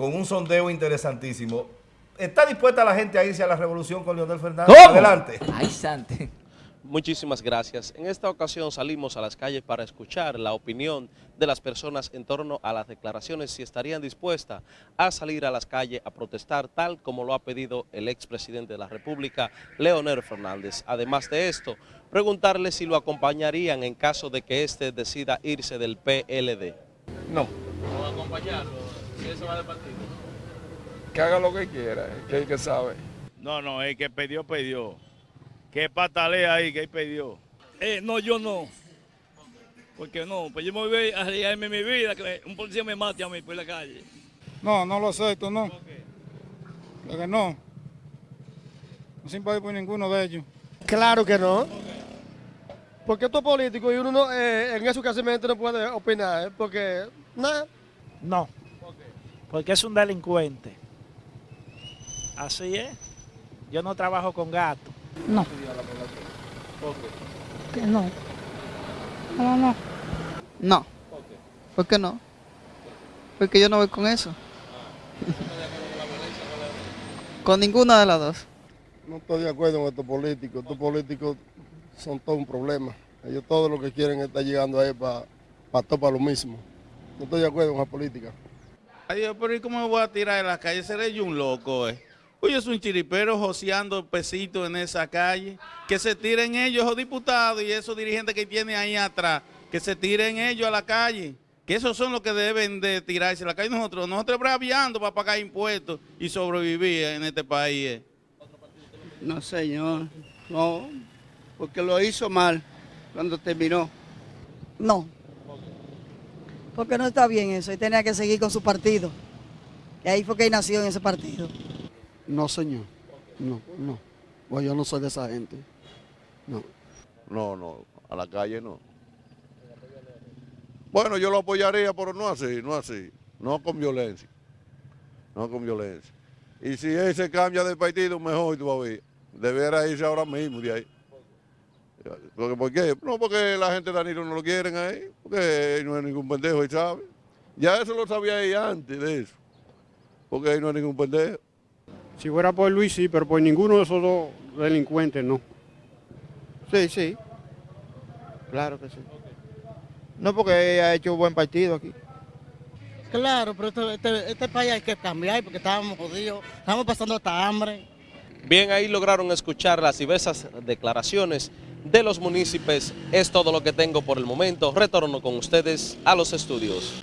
con un sondeo interesantísimo. ¿Está dispuesta la gente a irse a la revolución con Leonel Fernández? ¿Cómo? Adelante. Ay, Sante. Muchísimas gracias. En esta ocasión salimos a las calles para escuchar la opinión de las personas en torno a las declaraciones si estarían dispuestas a salir a las calles a protestar tal como lo ha pedido el expresidente de la República, Leonel Fernández. Además de esto, preguntarle si lo acompañarían en caso de que éste decida irse del PLD. No. ¿O acompañarlo si eso va de partido? que haga lo que quiera, que el que sabe. No, no, el que pidió, pidió. Que patalea ahí, que él pidió. Eh, no, yo no. Porque no, pues yo me voy a arriesgarme mi vida, que un policía me mate a mí por la calle. No, no lo acepto, no. ¿Por que no. No simpatizar por ninguno de ellos. Claro que no. Porque esto es político y uno no, eh, en eso casi no puede opinar, ¿eh? porque nada. No, porque es un delincuente. Así es. Yo no trabajo con gatos. No. Que no. No, no. No. ¿Por qué no? Porque yo no voy con eso. con ninguna de las dos. No estoy de acuerdo con estos políticos. Estos políticos son todo un problema. Ellos todo lo que quieren es estar llegando ahí para pa todo para lo mismo. No estoy de acuerdo con la política. Adiós, pero ¿y cómo me voy a tirar de la calle? Seré yo un loco, eh. Oye, es un chiripero joseando pesitos en esa calle. Que se tiren ellos, esos diputados y esos dirigentes que tienen ahí atrás. Que se tiren ellos a la calle. Que esos son los que deben de tirarse a la calle. Nosotros, nosotros braviando para pagar impuestos y sobrevivir en este país. eh. No, señor. No, porque lo hizo mal cuando terminó. No. Porque no está bien eso. Él tenía que seguir con su partido. Y ahí fue que él nació en ese partido. No, señor. No, no. Pues yo no soy de esa gente. No. No, no, a la calle no. Bueno, yo lo apoyaría, pero no así, no así. No con violencia. No con violencia. Y si él se cambia de partido, mejor todavía. Debería irse ahora mismo de ahí. Porque, ¿Por qué? No, porque la gente de Danilo no lo quieren ahí. Porque no es ningún pendejo, él sabe. Ya eso lo sabía ella antes de eso. Porque él no es ningún pendejo. Si fuera por Luis, sí, pero por ninguno de esos dos delincuentes, no. Sí, sí. Claro que sí. No porque ha hecho buen partido aquí. Claro, pero este, este, este país hay que cambiar porque estábamos jodidos. Estamos pasando hasta hambre. Bien, ahí lograron escuchar las diversas declaraciones de los municipios. Es todo lo que tengo por el momento. Retorno con ustedes a los estudios.